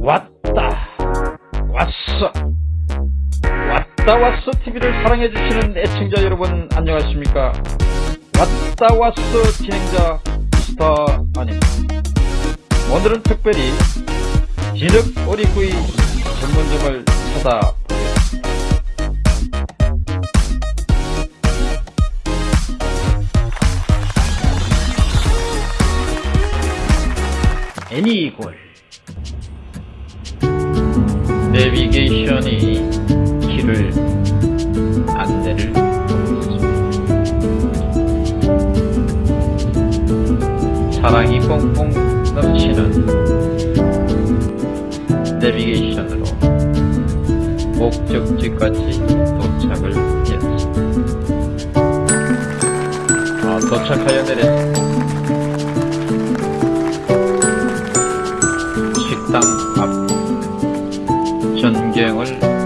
왔다. 왔어. 왔다 왔어 TV를 사랑해주시는 애청자 여러분 안녕하십니까? 왔다 왔어 진행자 스타 아닙니다. 오늘은 특별히 진흙 오리구이 전문점을 찾아보겠습니다. 애니골 내비게이션이 길을 안내를 있습니다. 사랑이 뽕뽕 넘치는 내비게이션으로 목적지까지 도착을 했습니다. 아, 도착하여 내렸습니다. 전경을 보고.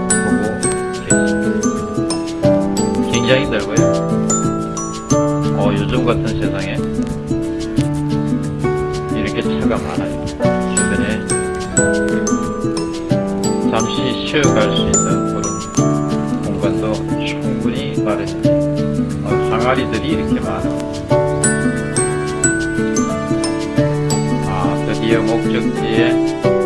굉장히 넓어요. 어, 요즘 같은 세상에 이렇게 차가 많아요. 주변에 잠시 쉬어갈 수 있는 그런 공간도 충분히 마련입니다. 어, 항아리들이 이렇게 많아. 아, 드디어 목적지에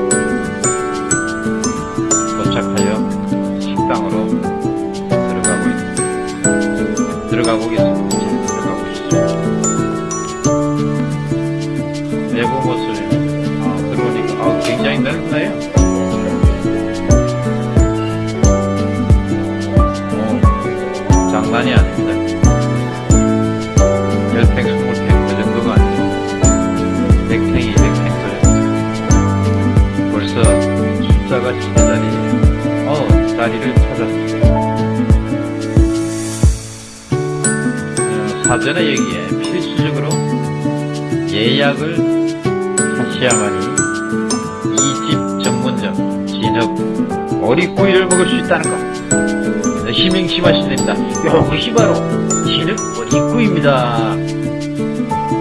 장난이 아닙니다. 열팽, 스물팽 그 정도가 아니고 백팽 그 벌써 숫자가 제자리에 어 자리를 찾았습니다 어, 사전에 여기에 필수적으로 예약을 하셔야만이 이 집 전문점 진흙 어리구이를 먹을 수 있다는 것 네, 희명심하시면 됩니다. 이것이 바로 진흙 어리구이입니다.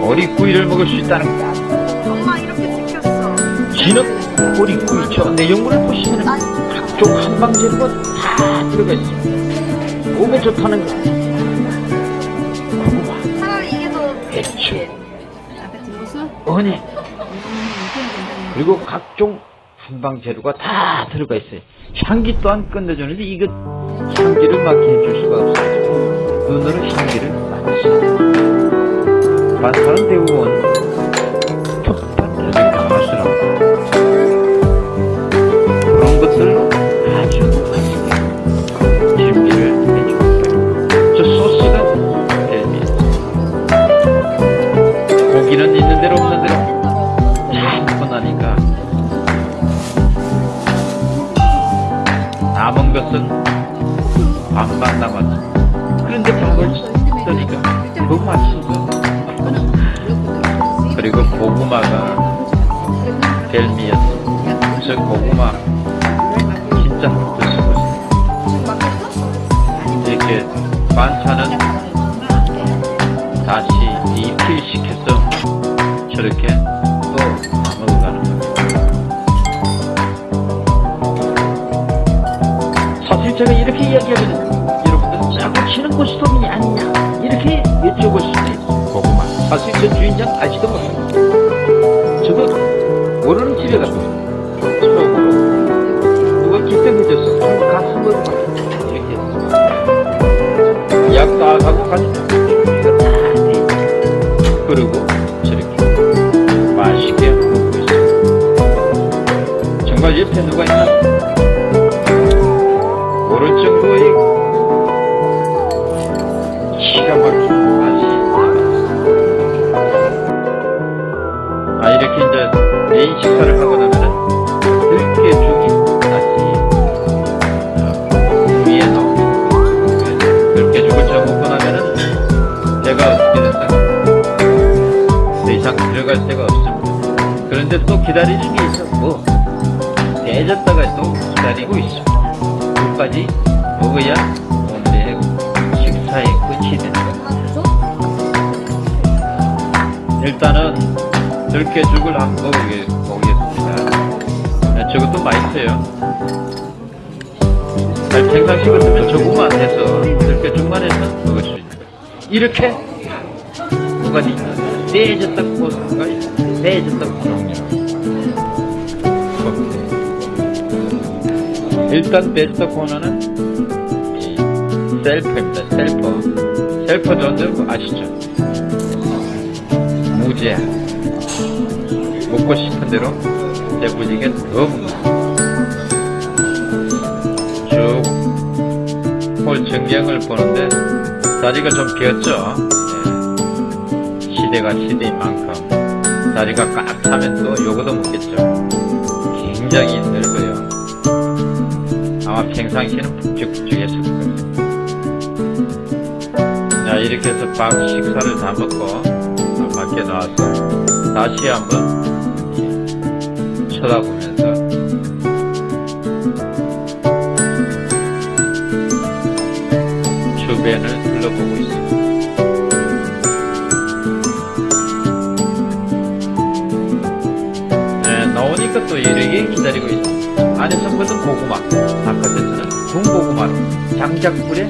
어리구이를 먹을 수 있다는 것 엄마 이렇게 찍혔어. 진흙 어리구이 저 내용물을 보시면 각종 한방재료가 다 들어가 있습니다. 몸에 좋다는 거 고구마. 차라리 이게 더 배추. 뒷모습? 은행 그리고 각종 한방 재료가 다 들어가 있어요. 향기 또한 끝내주는데 이거 향기를 맡게 해줄 수가 없어요. 눈으로 향기를 맡으시죠. 반사는 대부분 그 맛있어. 그리고 고구마가 벨미였어. 저 고구마 진짜 한번 드셔보세요 이렇게 반찬은 다시 리필 시켜서 저렇게 또 먹어가는 거예요. 사실 제가 이렇게 이야기하면 여러분들 짜고 치는 고스톱이 아니냐 사실 저 주인장 알지도 못합니다. 저도 모르는 집에 가서 처음으로 누가 한번 가서 먹어봐 이렇게 했어요. 약다 하고 가니까 준비가 다돼 있어요. 그리고 저렇게 맛있게 먹고 있어요. 정말 옆에 누가 있나? 식사를 하고 나면은 들깨 죽이 다시 어, 위에 나옵니다. 들깨 죽을 저 먹고 나면은 배가 어떻게 된다? 더 이상 들어갈 데가 없습니다. 그런데 또 기다리는 게 있어. 뭐 대졌다가 또 기다리고 있습니다. 끝까지 먹어야 오늘의 식사의 끝이 된다. 일단은 들깨 죽을 한번 먹어보겠습니다. 네, 저것도 있어요. 잘 평상시 같으면 조금만 해서 이렇게 중간에서 먹을 수 있는. 이렇게 공간이 떼졌다 있어요. 떼졌다 코스. 일단 베스트 코너는 이 셀프입니다. 셀프. 셀프 존재 아시죠? 무제. 먹고 싶은 대로 배부지게 더 먹는 쭉홀 전경을 보는데 자리가 좀 비었죠. 예. 시대가 시대인 만큼 자리가 꽉 차면 또 요거도 먹겠죠. 굉장히 넓어요. 아마 평상시에는 북적북적했을 거예요. 자 이렇게 해서 밥 식사를 다 먹고 밖에 나와서 다시 한번 쳐다보면서 주변을 둘러보고 있습니다. 네, 나오니까 또 이렇게 기다리고 있습니다. 안에서 먹은 고구마, 바깥에서는 군고구마로 장작불에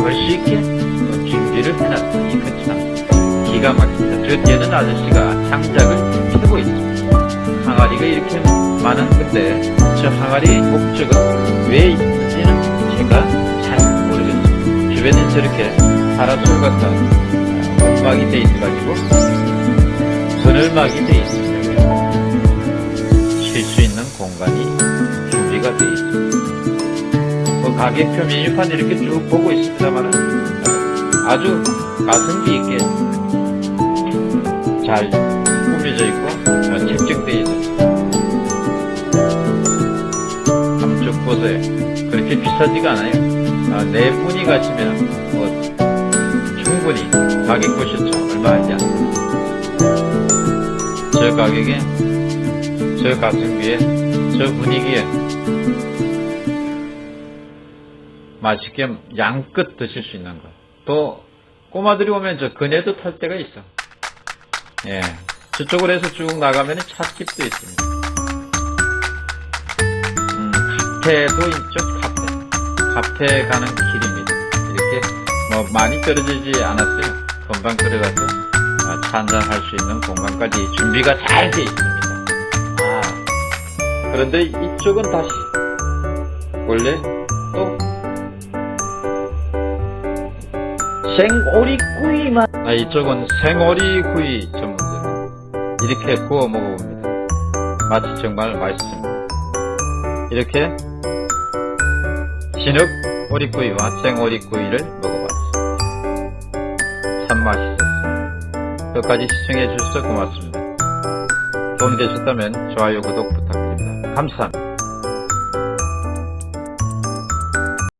멋있게 또 준비를. 이거 참 기가 막힙니다. 저 뒤에는 아저씨가 장작을 펴고 있습니다. 항아리가 이렇게 많은 건데 저 항아리 목적은 왜 있는지는 제가 잘 모르겠습니다. 주변에 저렇게 파라솔 같은 음악이 돼 있어가지고 그늘막이 돼 있습니다. 쉴 수 있는 공간이 준비가 돼 있습니다. 뭐 가격표 메뉴판 이렇게 쭉 보고 있습니다만 아주 가성비 있게 잘 꾸며져 있고 어, 책정되어 있습니다. 한번 쭉 보세요. 그렇게 비싸지가 않아요. 아, 네 분이 가시면 뭐 충분히 가격 보셨죠? 얼마 하지 않습니다. 저 가격에 저 가성비에 저 분위기에 맛있게 양껏 드실 수 있는 것. 또 꼬마들이 오면 저 그네도 탈 때가 있어. 예. 저쪽으로 해서 쭉 나가면 찻집도 있습니다. 음, 카페도 있죠, 카페. 카페 가는 길입니다. 이렇게 뭐 많이 떨어지지 않았어요. 금방 들어가서 아, 차 한잔 할 수 있는 공간까지 준비가 잘 돼 있습니다. 아, 그런데 이쪽은 다시 원래 또 생오리구이만 아 이쪽은 생오리구이 이렇게 구워 먹어봅니다. 맛이 정말 맛있습니다. 이렇게 진흙 오리구이와 생오리구이를 먹어봤습니다. 참 맛있었습니다. 끝까지 시청해 주셔서 고맙습니다. 도움이 되셨다면 좋아요 구독 부탁드립니다. 감사합니다